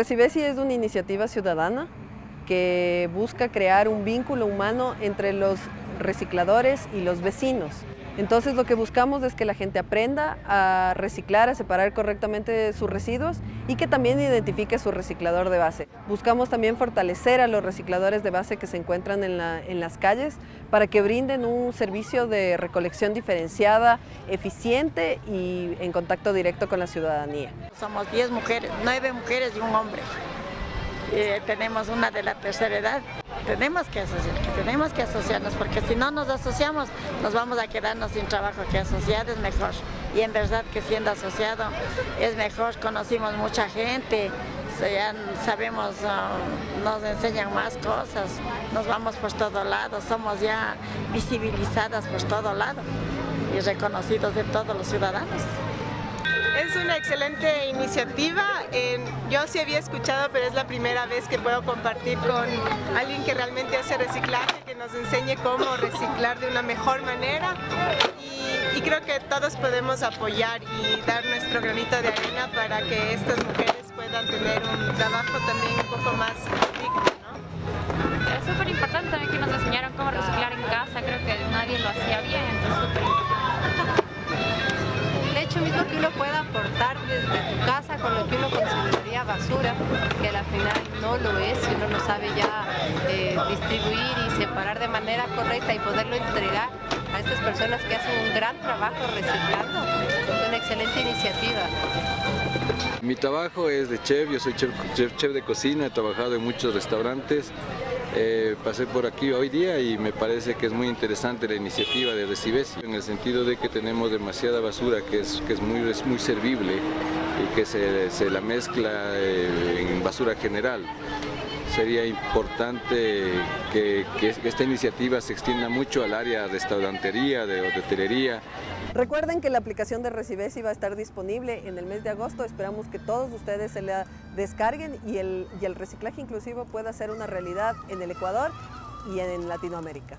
Recibesi es una iniciativa ciudadana que busca crear un vínculo humano entre los recicladores y los vecinos. Entonces lo que buscamos es que la gente aprenda a reciclar, a separar correctamente sus residuos y que también identifique su reciclador de base. Buscamos también fortalecer a los recicladores de base que se encuentran en, las calles para que brinden un servicio de recolección diferenciada, eficiente y en contacto directo con la ciudadanía. Somos 10 mujeres, 9 mujeres y un hombre. Eh, tenemos una de la tercera edad tenemos que asociar, tenemos que asociarnos, porque si no nos asociamos, nos vamos a quedarnos sin trabajo, que asociar es mejor. Y en verdad que siendo asociado es mejor, conocimos mucha gente, ya sabemos, ah, nos enseñan más cosas, nos vamos por todo lado, somos ya visibilizadas por todo lado y reconocidos de todos los ciudadanos. Es una excelente iniciativa. yo sí había escuchado, pero es la primera vez que puedo compartir con alguien que realmente hace reciclaje, que nos enseñe cómo reciclar de una mejor manera. Y, creo que todos podemos apoyar y dar nuestro granito de arena para que estas mujeres puedan tener un trabajo también un poco más digno. Es súper importante que nos enseñaron cómo reciclar en casa, creo que nadie lo hacía bien, entonces hecho mismo que uno pueda aportar desde tu casa con lo que uno consideraría basura, que al final no lo es, si uno no sabe ya eh, distribuir y separar de manera correcta y poderlo entregar a estas personas que hacen un gran trabajo reciclando. Es una excelente iniciativa. Mi trabajo es de chef, yo soy chef, de cocina, he trabajado en muchos restaurantes eh, pasé por aquí hoy día y me parece que es muy interesante la iniciativa de Recibesi, en el sentido de que tenemos demasiada basura que es, que es, muy, muy servible y que se, se la mezcla eh, en basura general sería importante que, que, esta iniciativa se extienda mucho al área de restaurantería, de hotelería. Recuerden que la aplicación de Recibesi va a estar disponible en el mes de agosto. Esperamos que todos ustedes se la descarguen y el, y el reciclaje inclusivo pueda ser una realidad en el Ecuador y en Latinoamérica.